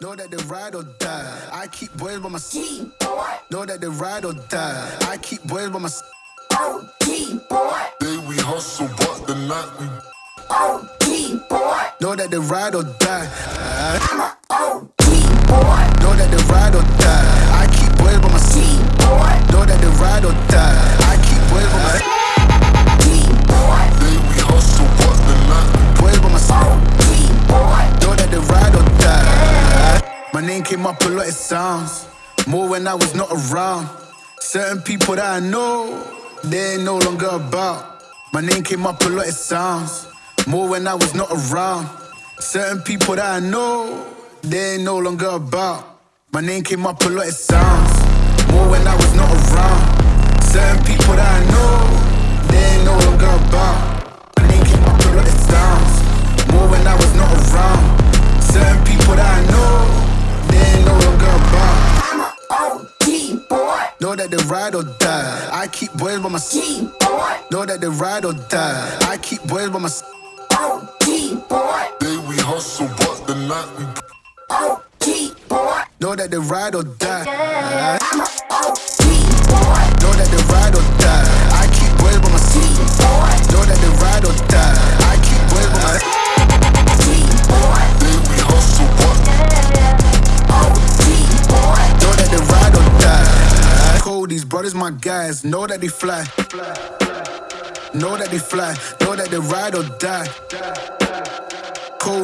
Know that they ride or die. I keep boys by my side. Know that they ride or die. I keep boys by my side. Day we hustle, but the night we Know that they ride or die. Oh, deep boy. Know that they ride or die. Came up a lot, it sounds. More when I was not around. Certain people that I know, they ain't no longer about. My name came up a lot, it sounds. More when I was not around. Certain people that I know, they ain't no longer about. My name came up a lot, it sounds. More when I was not around. Certain people that I know, they ain't no longer about. Ride or die. I keep boys by my side. Know that they ride or die. I keep boys by my side. day we hustle, but the night we OG boy. Know that they ride or die. I'm a OT boy. Know that they ride or die. I keep boys by my side. Know that they ride or die. I keep boys by my side. Cold, my guys. Know that they fly. Know that they fly. Know that they ride or die.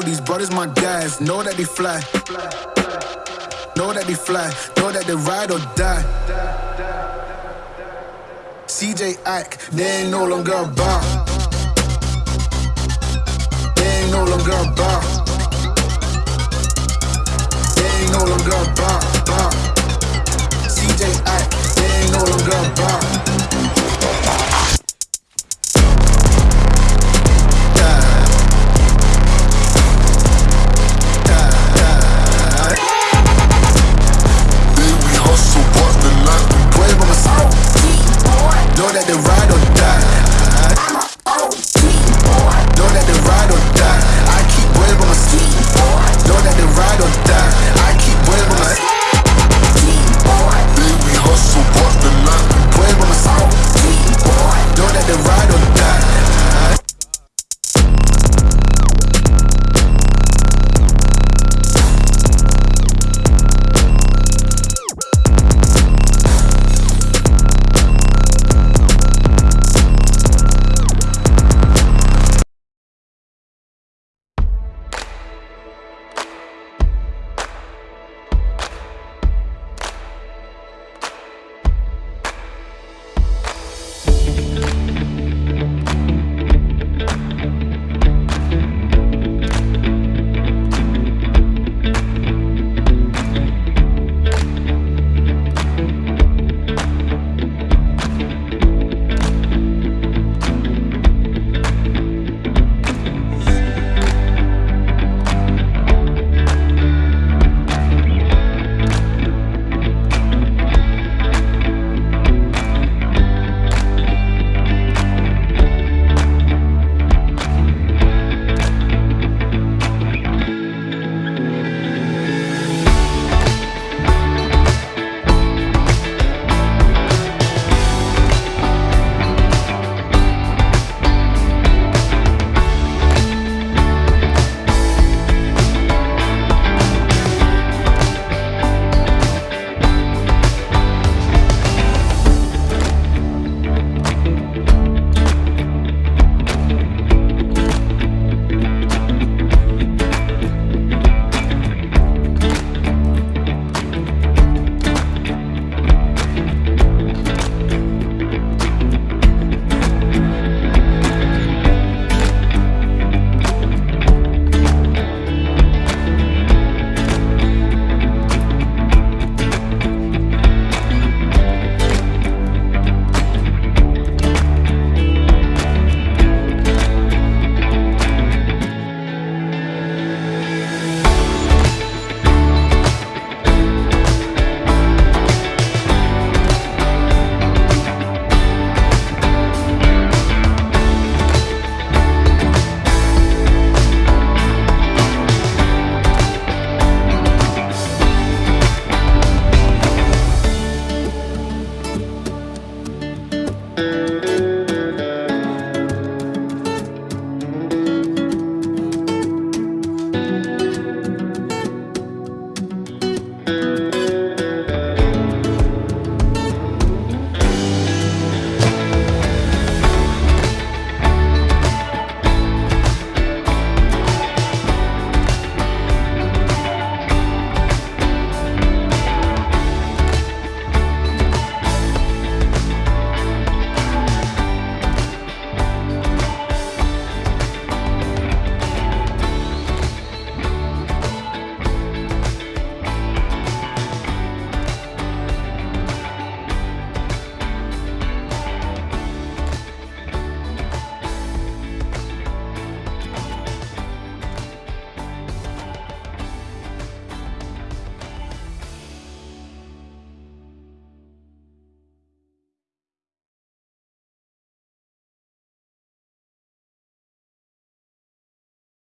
These brothers my guys. Know that they fly. Know that they fly. Know that they ride or die. CJ Ike, they ain't no longer about. They ain't no longer about. They ain't no longer about. CJ know them guns burn.